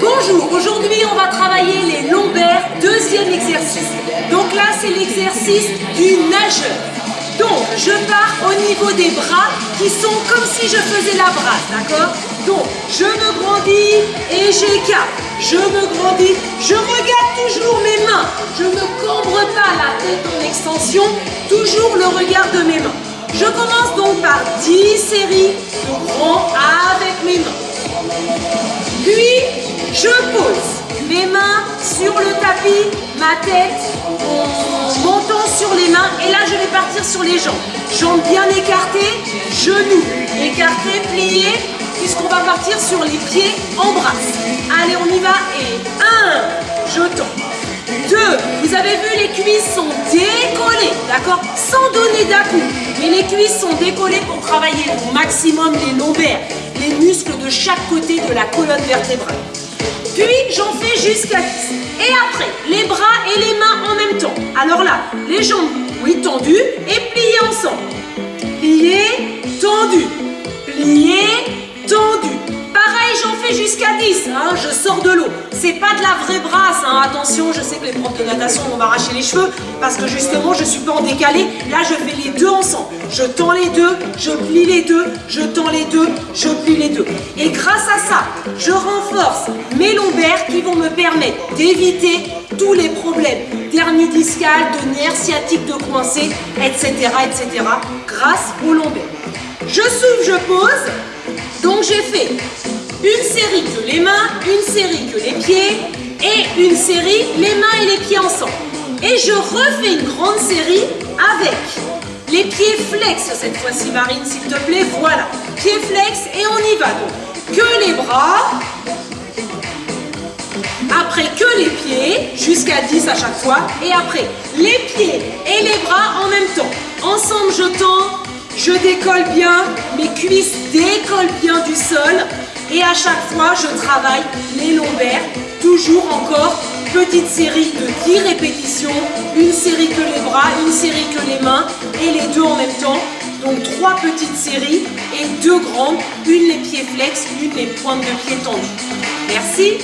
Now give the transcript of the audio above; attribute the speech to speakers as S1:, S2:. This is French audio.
S1: Bonjour, aujourd'hui on va travailler les lombaires, deuxième exercice. Donc là c'est l'exercice du nageur. Donc je pars au niveau des bras qui sont comme si je faisais la brasse, d'accord? Donc je me grandis et j'écarte. Je me grandis, je regarde toujours mes mains. Je ne cambre pas la tête en extension, toujours le regard de mes mains. Je commence donc par 10 séries de grands avec mes mains. Sur le tapis, ma tête, mon menton sur les mains et là je vais partir sur les jambes. Jambes bien écartées, genoux écartés, pliés, puisqu'on va partir sur les pieds en brasse. Allez, on y va et 1, je tends. 2, vous avez vu les cuisses sont décollées, d'accord? Sans donner d'à-coup, mais les cuisses sont décollées pour travailler au maximum les lombaires, les muscles de chaque côté de la colonne vertébrale. Puis j'en fais jusqu'à 10. Et après, les bras et les mains en même temps. Alors là, les jambes, oui, tendues et pliées ensemble. Pliées, tendues. Pliées, fais jusqu'à 10. Hein, je sors de l'eau. C'est pas de la vraie brasse. Hein. Attention, je sais que les profs de natation vont m'arracher les cheveux parce que justement, je suis pas en décalé. Là, je fais les deux ensemble. Je tends les deux, je plie les deux, je tends les deux, je plie les deux. Et grâce à ça, je renforce mes lombaires qui vont me permettre d'éviter tous les problèmes d'hernie discale, de nerfs sciatiques de coincé, etc., etc. grâce aux lombaires. Je souffle, je pose. Donc j'ai fait une série que les mains, une série que les pieds et une série les mains et les pieds ensemble. Et je refais une grande série avec les pieds flex cette fois-ci Marine s'il te plaît, voilà. Pieds flex et on y va donc. Que les bras, après que les pieds, jusqu'à 10 à chaque fois, et après les pieds et les bras en même temps. Ensemble je tends, je décolle bien, mes cuisses décollent bien du sol, et à chaque fois, je travaille les lombaires, toujours encore petite série de 10 répétitions, une série que les bras, une série que les mains et les deux en même temps. Donc trois petites séries et deux grandes, une les pieds flex, une les pointes de pied tendues. Merci